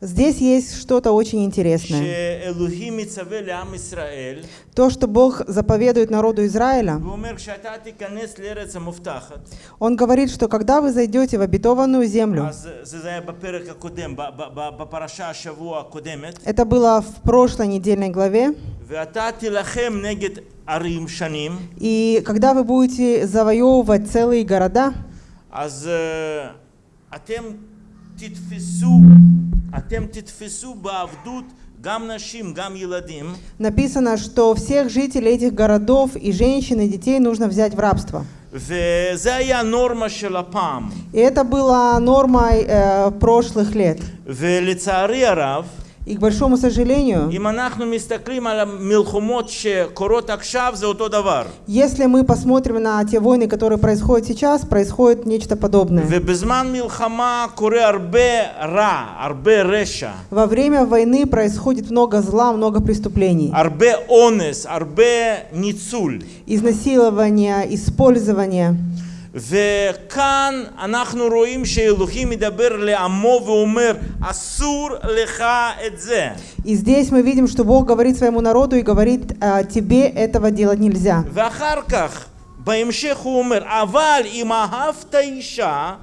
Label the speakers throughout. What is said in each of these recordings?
Speaker 1: Здесь есть что-то очень интересное. То, что Бог заповедует народу Израиля, Он говорит, что когда вы зайдете в обетованную землю, это было в прошлой недельной главе, и когда вы будете завоевывать целые города,
Speaker 2: אתם תתפסו, אתם תתפסו בעבדות גם נשים, גם ילדים,
Speaker 1: написано, что всех жителей этих городов и женщин и детей нужно взять в рабство.
Speaker 2: וזה היה הנורמה של הפעם.
Speaker 1: И это было нормой э, прошлых лет. И к большому сожалению, если мы посмотрим на те войны, которые происходят сейчас, происходит нечто подобное. Во время войны происходит много зла, много преступлений.
Speaker 2: Изнасилования, использования. הרבה ניצול.
Speaker 1: Изнасилование, использование.
Speaker 2: וכאן אנחנו רואים שאלוהים מדבר לעמו ואומר, אסור לך את זה.
Speaker 1: И здесь мы видим, что Бог говорит своему народу и говорит, «А, тебе этого делать нельзя.
Speaker 2: ואחר כך, בהמשך הוא אומר, אבל אם אהבת אישה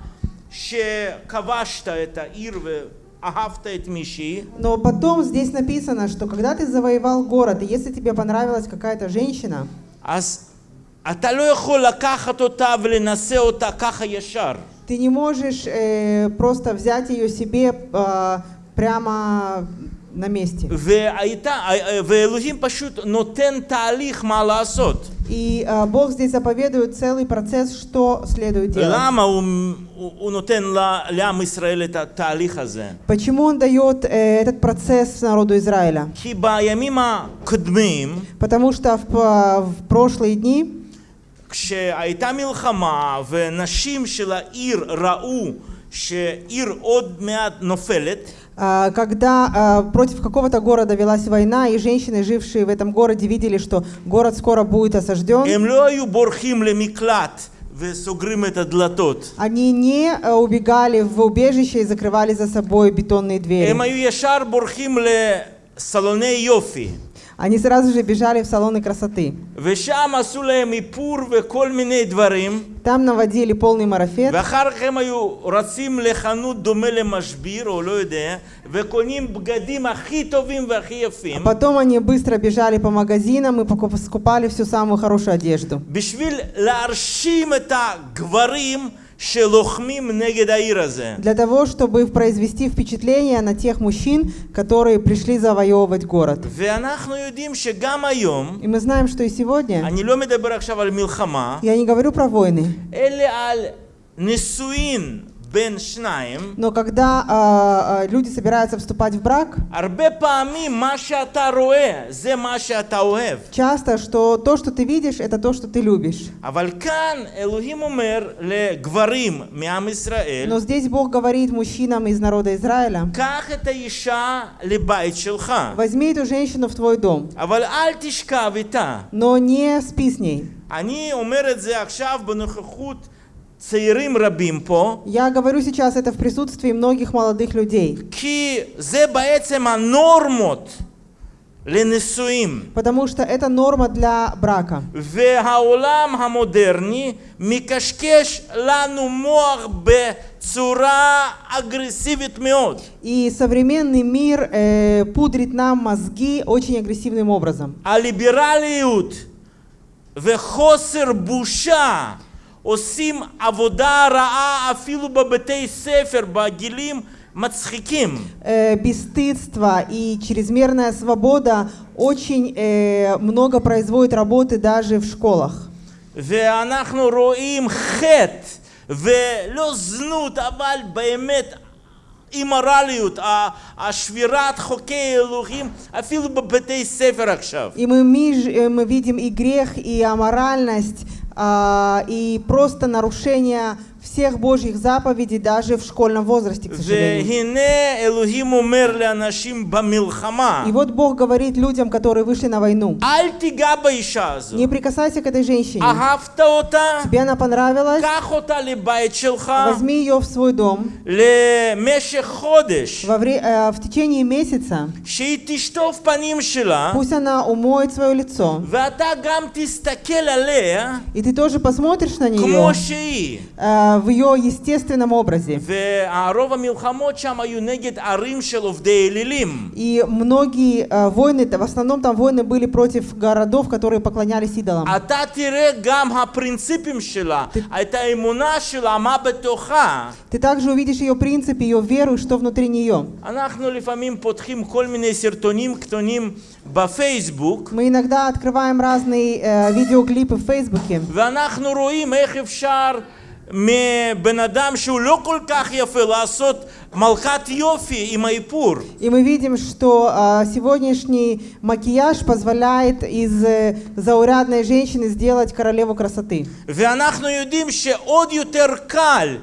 Speaker 2: שכבשת את העיר ואהבת את מישהי,
Speaker 1: Но потом здесь написано, что когда ты завоевал город, и если тебе понравилась какая-то женщина,
Speaker 2: אז אתה לא יכול לקחת אותה ולנשא אותה ככה ישר.
Speaker 1: ты не можешь э, просто взять ее себе э, прямо на месте.
Speaker 2: והייתה, ואלוהים פשוט נותן תהליך מה לעשות.
Speaker 1: И э, Бог здесь заповедует целый процесс, что следует делать.
Speaker 2: למה הוא, הוא, הוא נותן ל- לעם ישראל את התהליך הזה?
Speaker 1: Почему Он дает э, этот процесс народу Израиля?
Speaker 2: כי בימים הקודמים,
Speaker 1: Потому что в, э, в прошлые дни,
Speaker 2: כשהייתה מלחמה ונשים של העיר ראו שעיר עוד מעט נופלת,
Speaker 1: э, когда э, против какого-то города велась война, и женщины, жившие в этом городе, видели, что город скоро будет осажден,
Speaker 2: הם לא היו בורחים למקלט וסוגרים את הדלתות.
Speaker 1: они не э, убегали в убежище и закрывали за собой бетонные двери. Они сразу же бежали в салоны красоты. Там наводили полный марафет.
Speaker 2: А
Speaker 1: потом они быстро бежали по магазинам и покупали всю самую хорошую одежду. Для того, чтобы произвести впечатление на тех мужчин, которые пришли завоевывать город. И мы знаем, что и сегодня. Я не говорю про войны.
Speaker 2: אלא על נישואין בין שניים,
Speaker 1: но когда а, а, люди собираются вступать в брак,
Speaker 2: הרבה פעמים מה שאתה רואה זה מה שאתה אוהב.
Speaker 1: часто, что то, что ты видишь, это то, что ты любишь.
Speaker 2: אבל כאן אלוהים אומר לגברים מעם ישראל,
Speaker 1: Но здесь Бог говорит мужчинам из народа Израиля,
Speaker 2: קח את האישה לבית שלך,
Speaker 1: возьми эту женщину в твой дом,
Speaker 2: אבל אל תשכב איתה.
Speaker 1: но не спи с ней.
Speaker 2: אני אומר את זה עכשיו בנוכחות צעירים רבים פה,
Speaker 1: Я говорю сейчас это в присутствии многих молодых людей,
Speaker 2: כי זה בעצם הנורמות לנישואים.
Speaker 1: потому что это норма для брака.
Speaker 2: והעולם המודרני מקשקש לנו מוח בצורה אגרסיבית מאוד.
Speaker 1: И современный мир э, пудрит нам мозги очень агрессивным образом.
Speaker 2: הליברליות וחוסר בושה עושים עבודה רעה אפילו בבתי ספר בגילים מצחיקים.
Speaker 1: Э, бесстыдство и чрезмерная свобода очень э, много производит работы даже в школах.
Speaker 2: ואנחנו רואים חטא, ולא זנות, אבל באמת אימורליות, ה- השבירת חוקי אלוהים, אפילו בבתי ספר עכשיו.
Speaker 1: И мы, миж- э, мы видим и грех, и аморальность, а, и просто нарушение всех Божьих заповедей даже в школьном возрасте, к сожалению. И вот Бог говорит людям, которые вышли на войну, не прикасайся к этой женщине. Тебе она понравилась? Возьми ее в свой дом во вре, э, в течение месяца. Пусть она умоет свое лицо. И ты тоже посмотришь на нее. в ее естественном образе.
Speaker 2: והרוב המלחמות שם היו נגד ערים של עובדי אלילים.
Speaker 1: И многие э, войны, в основном там войны были против городов, которые поклонялись идолам.
Speaker 2: אתה תראה גם הפרינציפים שלה, את האמונה שלה, מה בתוכה.
Speaker 1: Ты также увидишь ее принципы, ее веру, и что внутри нее.
Speaker 2: אנחנו לפעמים פותחים כל מיני סרטונים קטנים בפייסבוק,
Speaker 1: Мы иногда открываем разные э, видеоклипы в Фейсбуке,
Speaker 2: ואנחנו רואים איך אפשר מבן אדם שהוא לא כל כך יפה לעשות מלכת יופי עם האיפור.
Speaker 1: и мы видим, что э, сегодняшний макияж позволяет из э, заурядной женщины сделать королеву красоты.
Speaker 2: ואנחנו יודעים שעוד יותר קל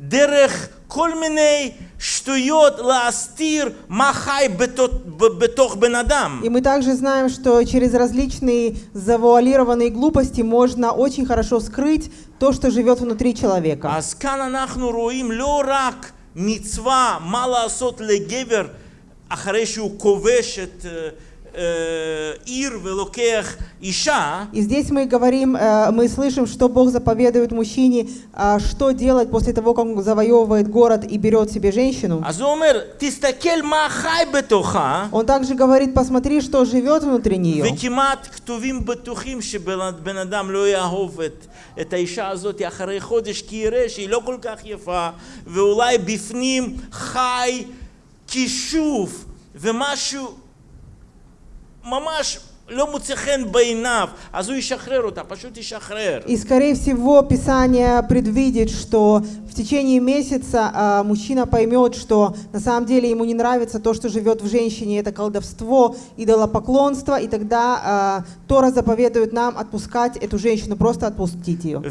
Speaker 2: דרך כל מיני שטויות להסתיר מה חי בתוך, בתוך בן אדם.
Speaker 1: И мы также знаем, что через различные завуалированные глупости можно очень хорошо скрыть то, что живет внутри человека.
Speaker 2: אז כאן אנחנו רואים לא רק מצווה מה לעשות לגבר אחרי שהוא כובש את אה, אה, עיר ולוקח אישה,
Speaker 1: И здесь мы говорим, э, мы слышим, что Бог заповедует мужчине, а, что делать после того, как он завоевывает город и берет себе женщину.
Speaker 2: אז הוא אומר, תסתכל מה חי בתוכה,
Speaker 1: Он также говорит, посмотри, что живет внутри нее.
Speaker 2: וכמעט כתובים בטוחים שבן אדם לא יאהוב את, את האישה הזאת אחרי חודש, כי יראה שהיא לא כל כך יפה, ואולי בפנים חי כישוף ומשהו мамаш
Speaker 1: и, скорее всего, Писание предвидит, что в течение месяца а, мужчина поймет, что на самом деле ему не нравится то, что живет в женщине, это колдовство, идолопоклонство, и тогда а, Тора заповедует нам отпускать эту женщину, просто отпустить ее.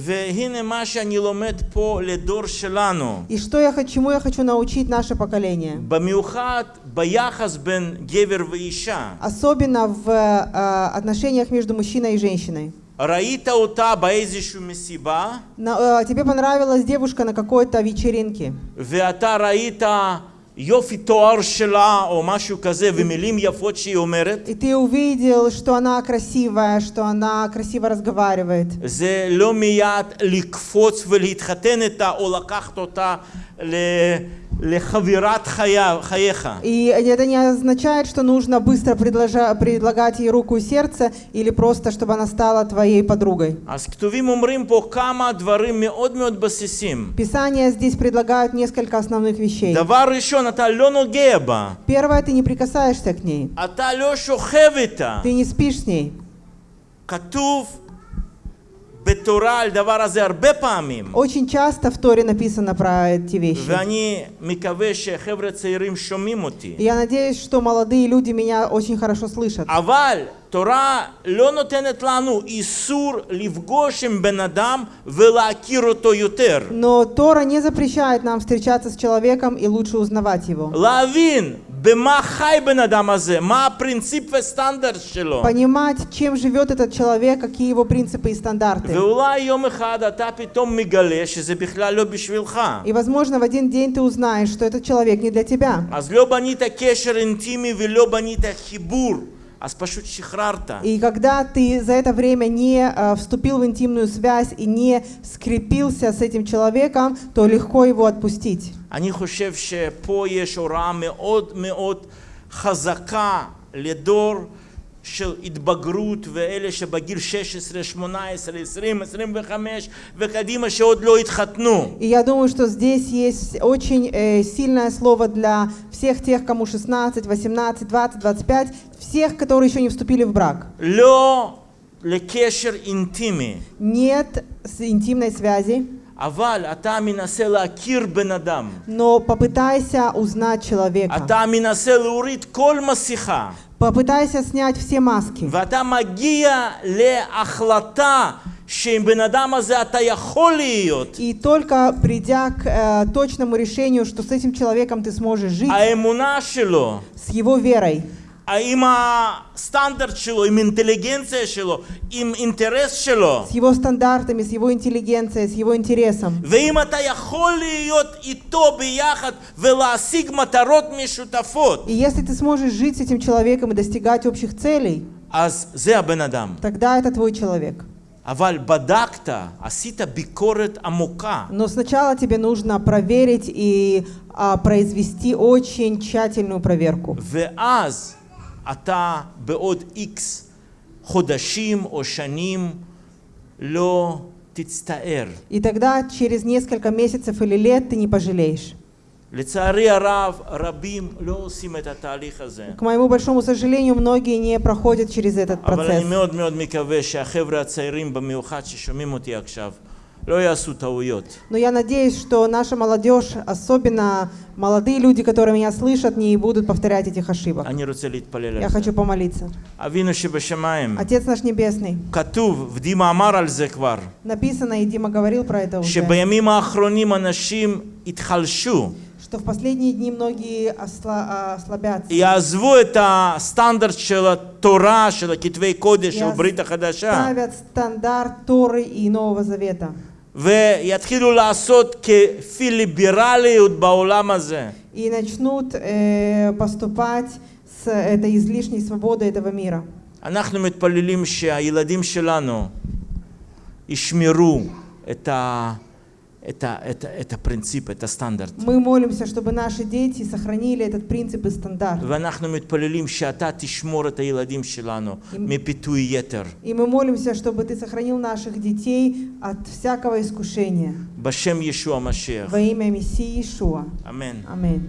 Speaker 1: И что я, чему я хочу научить наше поколение? Особенно в а, отношениях между мужчиной и женщиной.
Speaker 2: ראית אותה באיזושהי מסיבה,
Speaker 1: На- э, тебе понравилась девушка на какой-то вечеринке,
Speaker 2: ואתה ראית יופי תואר שלה או משהו כזה ומילים יפות שהיא אומרת,
Speaker 1: и ты увидел, что она красивая, что она красиво разговаривает.
Speaker 2: זה לא מיד לקפוץ ולהתחתן איתה או לקחת אותה ל- לחבירת חיה- חייך.
Speaker 1: И это не означает, что нужно быстро предложа- предлагать ей руку и сердце, или просто, чтобы она стала твоей подругой.
Speaker 2: אז כתובים אומרים פה כמה דברים מאוד מאוד בסיסיים.
Speaker 1: Писания здесь предлагают несколько основных вещей.
Speaker 2: דבר ראשון, אתה לא נוגע בה,
Speaker 1: Первое, ты не прикасаешься к ней,
Speaker 2: אתה לא שוכב איתה.
Speaker 1: ты не спишь с ней.
Speaker 2: כתוב
Speaker 1: Очень часто в Торе написано про эти вещи.
Speaker 2: ואני מקווה שחבר'ה צעירים שומעים אותי.
Speaker 1: И я надеюсь, что молодые люди меня очень хорошо слышат.
Speaker 2: אבל תורה לא נותנת לנו איסור לפגוש עם בן אדם ולהכיר אותו יותר.
Speaker 1: Но Тора не запрещает нам встречаться с человеком и лучше узнавать его.
Speaker 2: להבין
Speaker 1: Понимать, чем живет этот человек, какие его принципы и стандарты. И, возможно, в один день ты узнаешь, что этот человек не для тебя.
Speaker 2: אז לא בנית קשר אינטימי ולא בנית חיבור, אז פשוט שחררת.
Speaker 1: И когда ты за это время не э, вступил в интимную связь и не скрепился с этим человеком, то легко его отпустить.
Speaker 2: אני חושב שפה יש הוראה מאוד מאוד חזקה לדור של התבגרות ואלה שבגיל 16, 18, 20, 25 וקדימה שעוד לא התחתנו.
Speaker 1: И я думаю, что здесь есть очень э, сильное слово для всех тех, кому 16, 18, 20, 25, всех, которые еще не вступили в брак.
Speaker 2: לא לקשר אינטימי,
Speaker 1: Нет с- интимной связи,
Speaker 2: אבל אתה מנסה להכיר בן אדם.
Speaker 1: но попытайся узнать человека.
Speaker 2: אתה מנסה להוריד כל מסכה.
Speaker 1: Попытайся снять все маски.
Speaker 2: ואתה מגיע להחלטה שעם בן אדם הזה אתה יכול להיות.
Speaker 1: И только придя к э, точному решению, что с этим человеком ты сможешь жить,
Speaker 2: האמונה שלו,
Speaker 1: с его верой,
Speaker 2: עם הסטנדרט שלו, עם אינטליגנציה שלו, עם אינטרס שלו.
Speaker 1: с его стандартами, с его интеллигенцией, с его интересом.
Speaker 2: ואם אתה יכול להיות איתו ביחד ולהשיג מטרות משותפות,
Speaker 1: И если ты сможешь жить с этим человеком и достигать общих целей,
Speaker 2: אז זה הבן אדם.
Speaker 1: тогда это твой человек.
Speaker 2: אבל בדקת, עשית ביקורת עמוקה,
Speaker 1: Но сначала тебе нужно проверить и а, произвести очень тщательную проверку.
Speaker 2: ואז אתה בעוד איקס חודשים או שנים לא תצטער.
Speaker 1: И тогда через несколько месяцев или лет ты не пожалеешь.
Speaker 2: לצערי הרב, רבים לא עושים את התהליך הזה.
Speaker 1: К моему большому сожалению, многие не проходят через этот
Speaker 2: אבל אני
Speaker 1: процесс.
Speaker 2: מאוד מאוד מקווה שהחבר'ה הצעירים במיוחד ששומעים אותי עכשיו, לא יעשו טעויות.
Speaker 1: но я надеюсь, что наша молодежь, особенно молодые люди, которые меня слышат, не будут повторять этих ошибок.
Speaker 2: Они
Speaker 1: Я хочу помолиться.
Speaker 2: А
Speaker 1: Отец наш Небесный. Написано, и Дима говорил про это уже что в последние дни многие осла, а,
Speaker 2: ослабятся. И это стандарт шела Тора, шела Китвей Кодеш, Брита Хадаша.
Speaker 1: Ставят стандарт Торы и Нового Завета.
Speaker 2: ויתחילו לעשות כפיליברליות בעולם הזה.
Speaker 1: И начнут э, поступать с этой излишней свободой этого мира.
Speaker 2: אנחנו מתפללים שהילדים שלנו ישמרו את, ה, Это, это, это принцип, это стандарт.
Speaker 1: Мы молимся, чтобы наши дети сохранили этот принцип и стандарт.
Speaker 2: И,
Speaker 1: и мы молимся, чтобы Ты сохранил наших детей от всякого искушения. Во имя Мессии
Speaker 2: Ишуа.
Speaker 1: Аминь.